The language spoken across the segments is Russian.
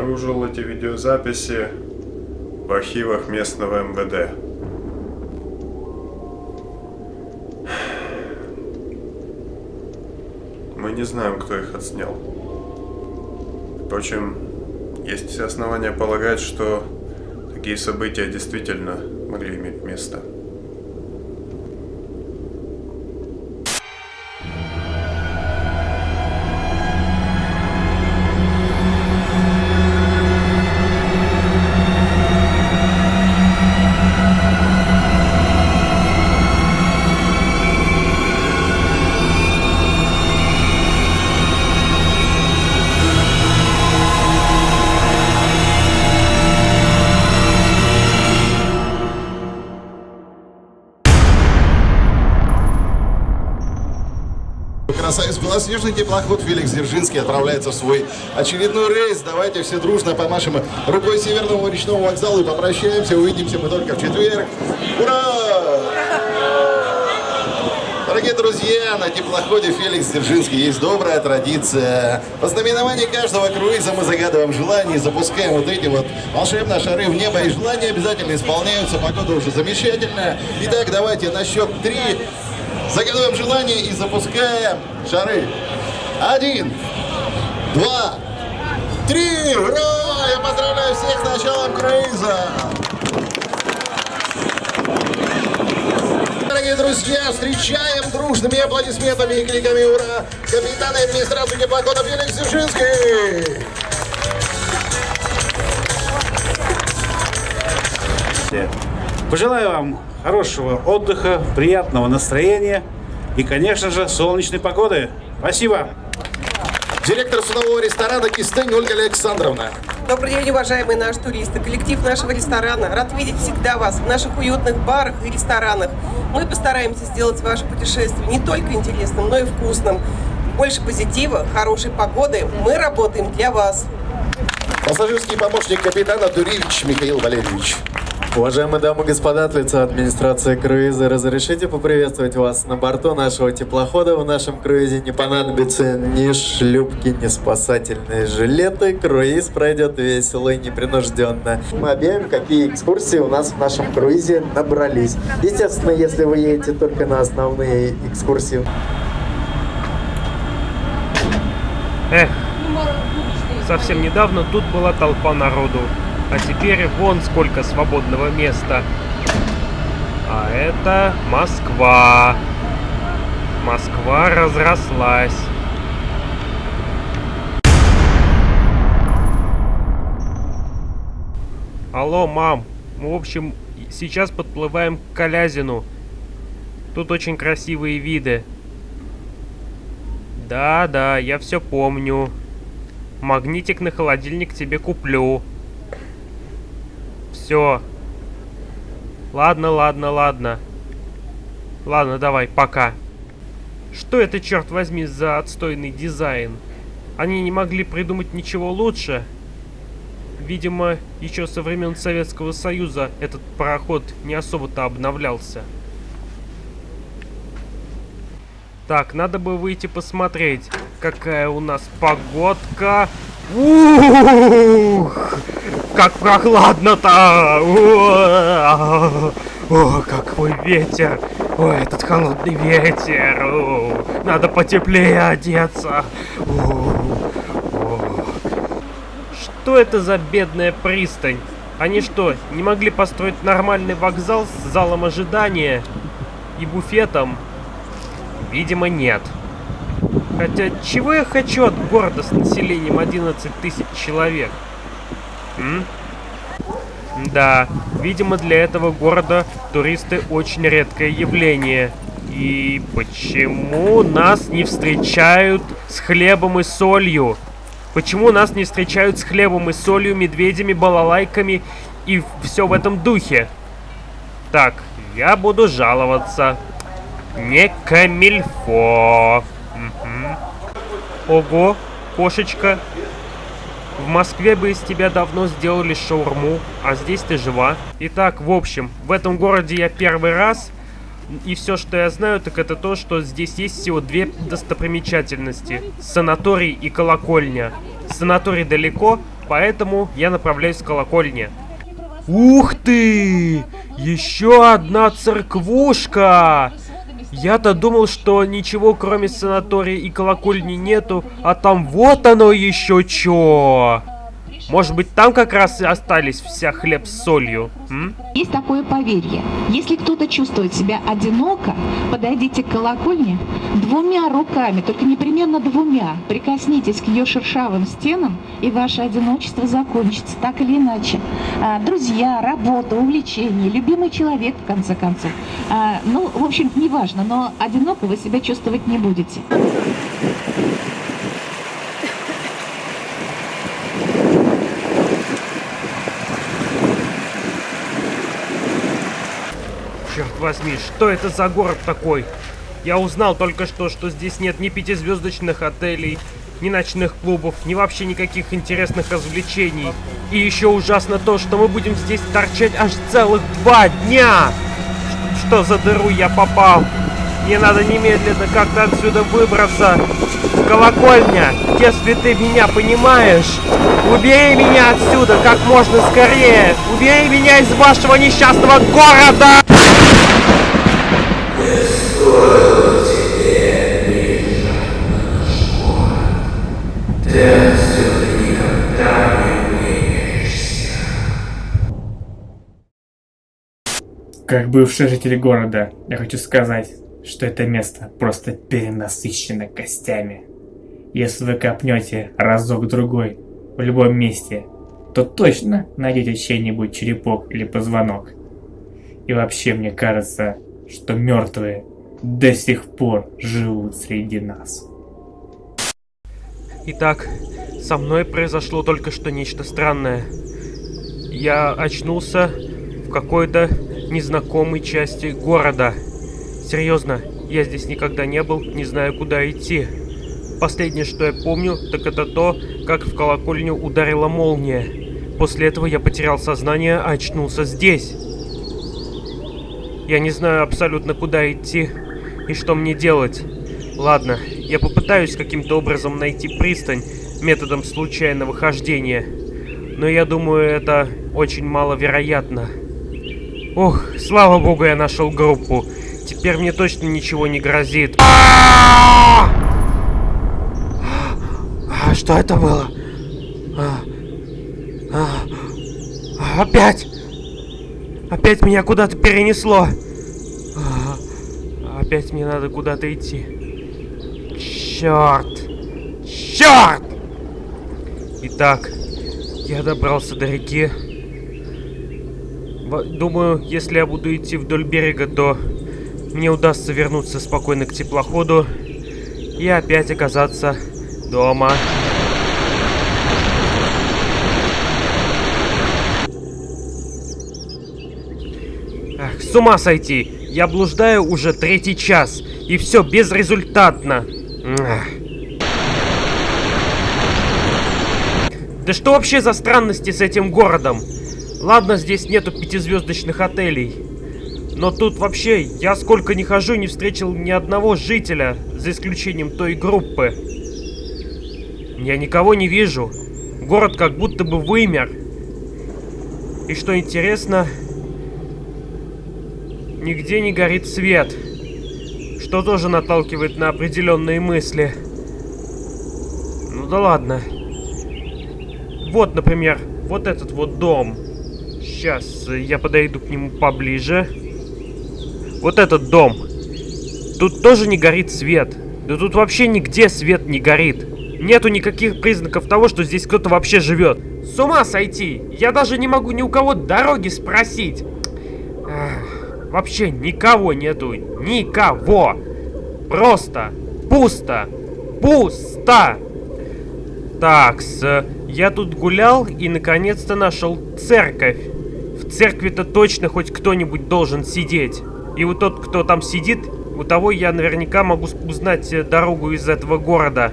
Обнаружил эти видеозаписи в архивах местного МВД. Мы не знаем, кто их отснял. Впрочем, есть все основания полагать, что такие события действительно могли иметь место. Красавец белоснежный теплоход Феликс Дзержинский отправляется в свой очередной рейс. Давайте все дружно помашем рукой Северного речного вокзала и попрощаемся. Увидимся мы только в четверг. Ура! Дорогие друзья, на теплоходе Феликс Дзержинский есть добрая традиция. По знаменованию каждого круиза мы загадываем желание и запускаем вот эти вот волшебные шары в небо. И желания обязательно исполняются, погода уже замечательная. Итак, давайте на счет три Загадываем желание и запускаем шары. Один, два, три! Ура! Я поздравляю всех с началом круиза! Дорогие друзья, встречаем дружными аплодисментами и кликами «Ура!» капитана администрации теплохода Феликс Дзержинский! Пожелаю вам хорошего отдыха, приятного настроения и, конечно же, солнечной погоды. Спасибо. Директор судового ресторана Кистень Ольга Александровна. Добрый день, уважаемые наши туристы. Коллектив нашего ресторана рад видеть всегда вас в наших уютных барах и ресторанах. Мы постараемся сделать ваше путешествие не только интересным, но и вкусным. Больше позитива, хорошей погоды. Мы работаем для вас. Пассажирский помощник капитана Дуревич Михаил Валерьевич. Уважаемые дамы и господа, от лица администрации круиза, разрешите поприветствовать вас на борту нашего теплохода. В нашем круизе не понадобится ни шлюпки, ни спасательные жилеты. Круиз пройдет весело и непринужденно. Мы объявим, какие экскурсии у нас в нашем круизе набрались. Естественно, если вы едете только на основные экскурсии. Эх, совсем недавно тут была толпа народу. А теперь вон сколько свободного места. А это Москва. Москва разрослась. Алло, мам. Мы, в общем, сейчас подплываем к Калязину. Тут очень красивые виды. Да, да, я все помню. Магнитик на холодильник тебе куплю. Все. Ладно, ладно, ладно. Ладно, давай, пока. Что это, черт возьми, за отстойный дизайн? Они не могли придумать ничего лучше? Видимо, еще со времен Советского Союза этот пароход не особо-то обновлялся. Так, надо бы выйти посмотреть, какая у нас погодка. Ух! Как прохладно-то! О, какой ветер! О, этот холодный ветер! О, надо потеплее одеться! О, о. Что это за бедная пристань? Они что, не могли построить нормальный вокзал с залом ожидания и буфетом? Видимо, нет. Хотя, чего я хочу от города с населением 11 тысяч человек? М? Да, видимо для этого города туристы очень редкое явление. И почему нас не встречают с хлебом и солью? Почему нас не встречают с хлебом и солью, медведями, балалайками и все в этом духе? Так, я буду жаловаться. Не камильфо. Угу. Ого, кошечка, в Москве бы из тебя давно сделали шаурму, а здесь ты жива. Итак, в общем, в этом городе я первый раз, и все, что я знаю, так это то, что здесь есть всего две достопримечательности. Санаторий и колокольня. Санаторий далеко, Поэтому я направляюсь к колокольне. Ух ты! Еще одна церквушка! Я-то думал, что ничего кроме санатория и колокольни нету, а там вот оно еще чё! Может быть, там как раз и остались вся хлеб с солью? М? Есть такое поверье. Если кто-то чувствует себя одиноко, подойдите к колокольне двумя руками, только непременно двумя. Прикоснитесь к ее шершавым стенам, и ваше одиночество закончится, так или иначе. А, друзья, работа, увлечение, любимый человек, в конце концов. А, ну, в общем, неважно, но одиноко вы себя чувствовать не будете. Возьми, что это за город такой? Я узнал только что, что здесь нет ни пятизвездочных отелей, ни ночных клубов, ни вообще никаких интересных развлечений. И еще ужасно то, что мы будем здесь торчать аж целых два дня! Что за дыру я попал? Мне надо немедленно как-то отсюда выбраться. Колокольня, если ты меня понимаешь, убери меня отсюда как можно скорее. Убери меня из вашего несчастного города! Как бывший житель города, я хочу сказать, что это место просто перенасыщено костями. Если вы копнете разок-другой в любом месте, то точно найдете чей-нибудь черепок или позвонок. И вообще мне кажется, что мертвые до сих пор живут среди нас. Итак, со мной произошло только что нечто странное. Я очнулся в какой-то незнакомой части города. Серьезно, я здесь никогда не был, не знаю, куда идти. Последнее, что я помню, так это то, как в колокольню ударила молния. После этого я потерял сознание, а очнулся здесь. Я не знаю абсолютно, куда идти и что мне делать. Ладно, я попытаюсь каким-то образом найти пристань методом случайного хождения. Но я думаю, это очень маловероятно. Ох, слава богу, я нашел группу. Теперь мне точно ничего не грозит. А, Что это было? А, а, Опять! Опять меня куда-то перенесло. Опять мне надо куда-то идти. Черт! Черт! Итак, я добрался до реки. Думаю, если я буду идти вдоль берега, то мне удастся вернуться спокойно к теплоходу и опять оказаться дома. Ах, с ума сойти! Я блуждаю уже третий час, и все безрезультатно. Да что вообще за странности с этим городом? Ладно, здесь нету пятизвездочных отелей. Но тут вообще, я сколько не хожу, не встретил ни одного жителя, за исключением той группы. Я никого не вижу. Город как будто бы вымер. И что интересно, нигде не горит свет. Что тоже наталкивает на определенные мысли. Ну да ладно. Вот, например, вот этот вот дом. Сейчас я подойду к нему поближе. Вот этот дом. Тут тоже не горит свет. Да тут вообще нигде свет не горит. Нету никаких признаков того, что здесь кто-то вообще живет. С ума сойти! Я даже не могу ни у кого дороги спросить. Вообще никого нету. Никого. Просто пусто. Пусто. Так, я тут гулял и наконец-то нашел церковь. В церкви-то точно хоть кто-нибудь должен сидеть. И вот тот, кто там сидит, у того я наверняка могу узнать э, дорогу из этого города.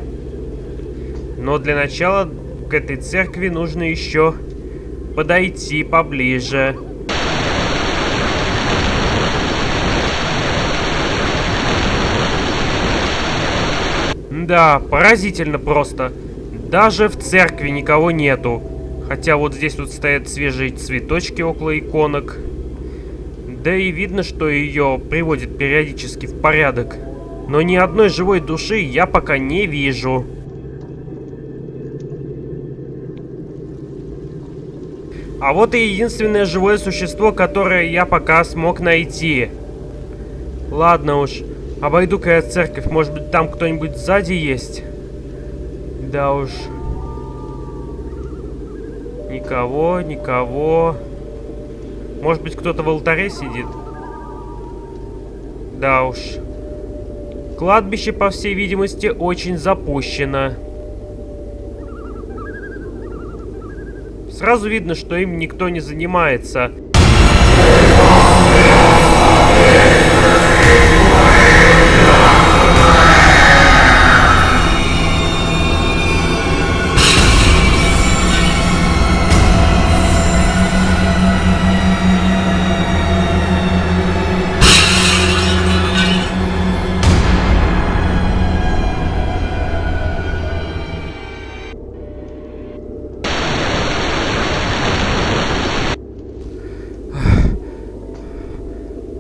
Но для начала к этой церкви нужно еще подойти поближе. Да, поразительно просто. Даже в церкви никого нету. Хотя вот здесь вот стоят свежие цветочки около иконок. Да и видно, что ее приводит периодически в порядок. Но ни одной живой души я пока не вижу. А вот и единственное живое существо, которое я пока смог найти. Ладно уж, обойду-ка я церковь. Может быть, там кто-нибудь сзади есть? Да уж. Никого, никого. Может быть, кто-то в алтаре сидит? Да уж. Кладбище, по всей видимости, очень запущено. Сразу видно, что им никто не занимается.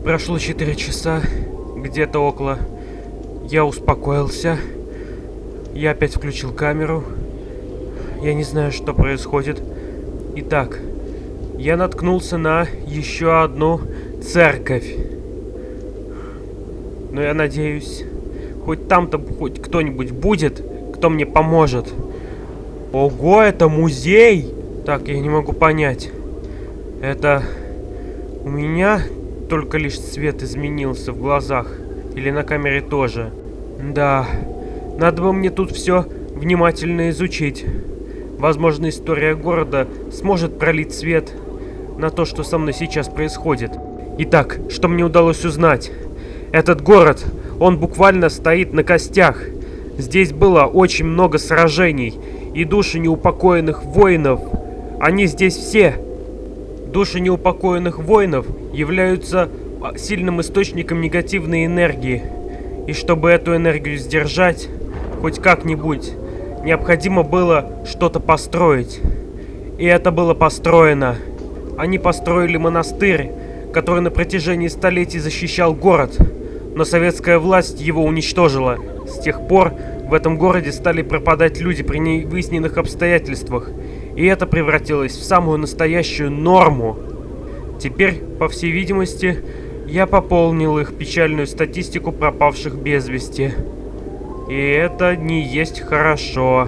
Прошло 4 часа, где-то около. Я успокоился. Я опять включил камеру. Я не знаю, что происходит. Итак, я наткнулся на еще одну церковь. Но я надеюсь, хоть там-то хоть кто-нибудь будет, кто мне поможет. Ого, это музей! Так, я не могу понять. Это у меня только лишь цвет изменился в глазах. Или на камере тоже. Да, надо бы мне тут все внимательно изучить. Возможно, история города сможет пролить свет на то, что со мной сейчас происходит. Итак, что мне удалось узнать? Этот город, он буквально стоит на костях. Здесь было очень много сражений, и души неупокоенных воинов, они здесь все. Души неупокоенных воинов являются а, сильным источником негативной энергии. И чтобы эту энергию сдержать, хоть как-нибудь, необходимо было что-то построить. И это было построено. Они построили монастырь, который на протяжении столетий защищал город, но советская власть его уничтожила. С тех пор в этом городе стали пропадать люди при невыясненных обстоятельствах, и это превратилось в самую настоящую норму. Теперь, по всей видимости, я пополнил их печальную статистику пропавших без вести. И это не есть хорошо.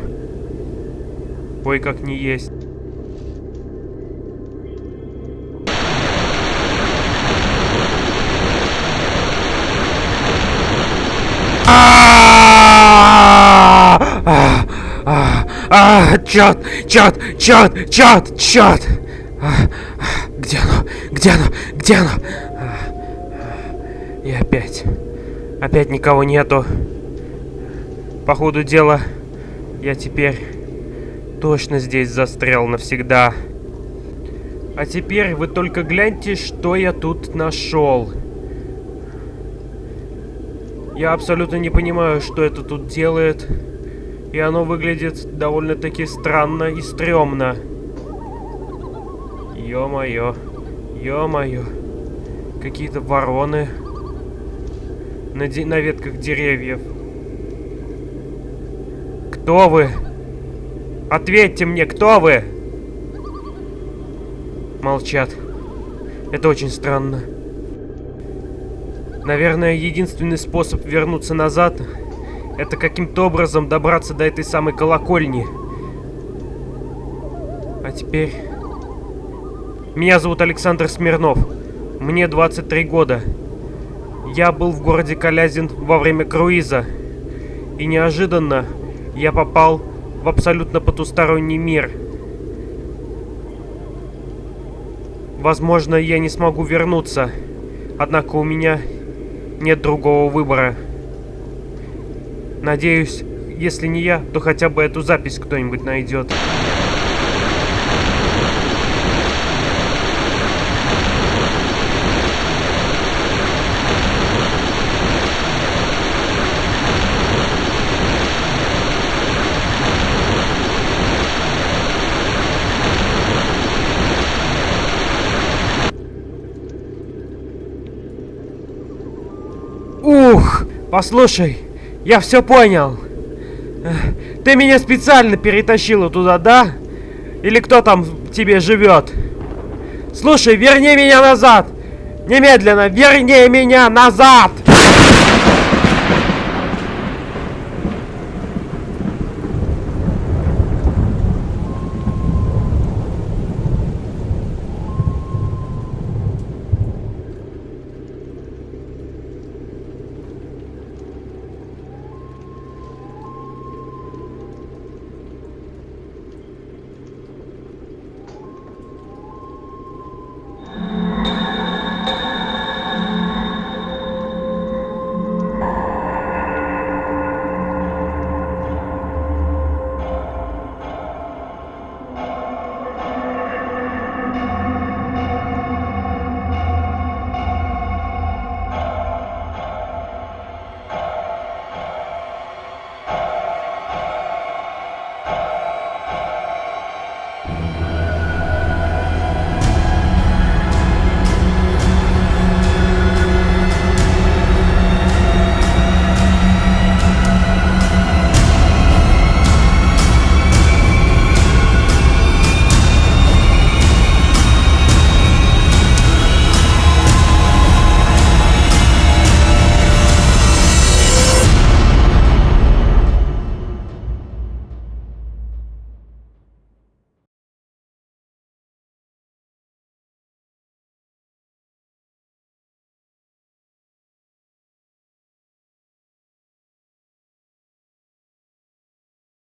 Ой, как не есть. А, чёрт, чёрт, чёрт, чёрт, чёрт! Где оно? Где оно? Где оно? И опять. Опять никого нету. По ходу дела, я теперь точно здесь застрял навсегда. А теперь вы только гляньте, что я тут нашел. Я абсолютно не понимаю, что это тут делает. И оно выглядит довольно-таки странно и стрёмно. Ё-моё. Ё-моё. Какие-то вороны. На, на ветках деревьев. Кто вы? Ответьте мне, кто вы? Молчат. Это очень странно. Наверное, единственный способ вернуться назад это каким-то образом добраться до этой самой колокольни. А теперь... Меня зовут Александр Смирнов. Мне 23 года. Я был в городе Калязин во время круиза. И неожиданно я попал в абсолютно потусторонний мир. Возможно, я не смогу вернуться. Однако у меня нет другого выбора. Надеюсь, если не я, то хотя бы эту запись кто-нибудь найдет. Ух, послушай, я все понял. Ты меня специально перетащила туда, да? Или кто там тебе живет? Слушай, верни меня назад! Немедленно, верни меня назад!